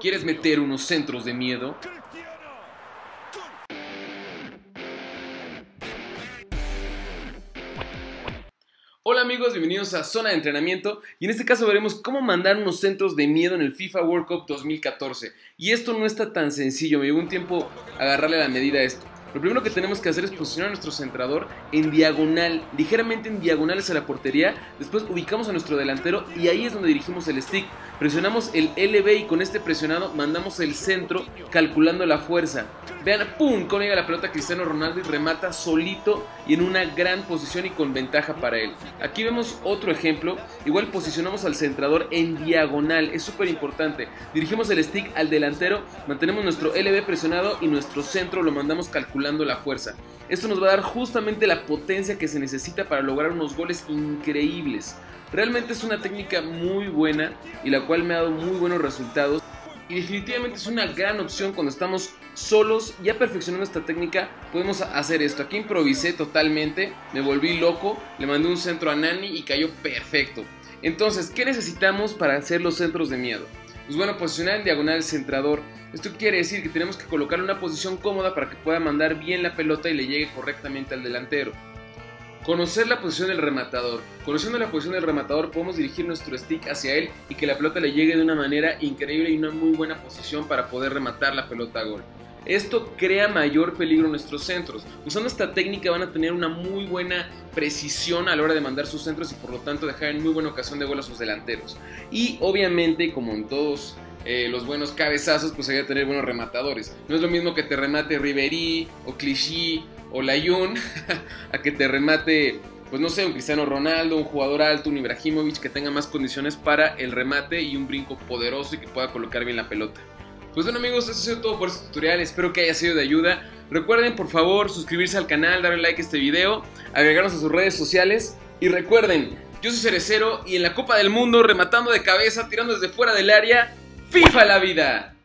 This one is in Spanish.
¿Quieres meter unos centros de miedo? Hola amigos, bienvenidos a Zona de Entrenamiento y en este caso veremos cómo mandar unos centros de miedo en el FIFA World Cup 2014 y esto no está tan sencillo, me llevó un tiempo agarrarle la medida a esto. Lo primero que tenemos que hacer es posicionar a nuestro centrador en diagonal, ligeramente en diagonales a la portería. Después ubicamos a nuestro delantero y ahí es donde dirigimos el stick. Presionamos el LB y con este presionado mandamos el centro calculando la fuerza. Vean, ¡pum! Con llega la pelota Cristiano Ronaldo y remata solito y en una gran posición y con ventaja para él. Aquí vemos otro ejemplo. Igual posicionamos al centrador en diagonal. Es súper importante. Dirigimos el stick al delantero, mantenemos nuestro LB presionado y nuestro centro lo mandamos calculando la fuerza. Esto nos va a dar justamente la potencia que se necesita para lograr unos goles increíbles. Realmente es una técnica muy buena y la cual me ha dado muy buenos resultados. Y definitivamente es una gran opción cuando estamos solos, ya perfeccionando esta técnica, podemos hacer esto. Aquí improvisé totalmente, me volví loco, le mandé un centro a Nani y cayó perfecto. Entonces, ¿qué necesitamos para hacer los centros de miedo? Pues bueno, posicionar en diagonal el centrador. Esto quiere decir que tenemos que colocarle una posición cómoda para que pueda mandar bien la pelota y le llegue correctamente al delantero. Conocer la posición del rematador. Conociendo la posición del rematador podemos dirigir nuestro stick hacia él y que la pelota le llegue de una manera increíble y una muy buena posición para poder rematar la pelota a gol. Esto crea mayor peligro en nuestros centros. Usando esta técnica van a tener una muy buena precisión a la hora de mandar sus centros y por lo tanto dejar en muy buena ocasión de gol a sus delanteros. Y obviamente, como en todos eh, los buenos cabezazos, pues hay que tener buenos rematadores. No es lo mismo que te remate Riverí o Clichy o Layun a que te remate pues no sé, un Cristiano Ronaldo, un jugador alto, un Ibrahimovic que tenga más condiciones para el remate y un brinco poderoso y que pueda colocar bien la pelota. Pues bueno amigos, eso ha sido todo por este tutorial, espero que haya sido de ayuda. Recuerden por favor suscribirse al canal, darle like a este video, agregarnos a sus redes sociales y recuerden, yo soy Cerecero y en la Copa del Mundo rematando de cabeza, tirando desde fuera del área, FIFA la vida.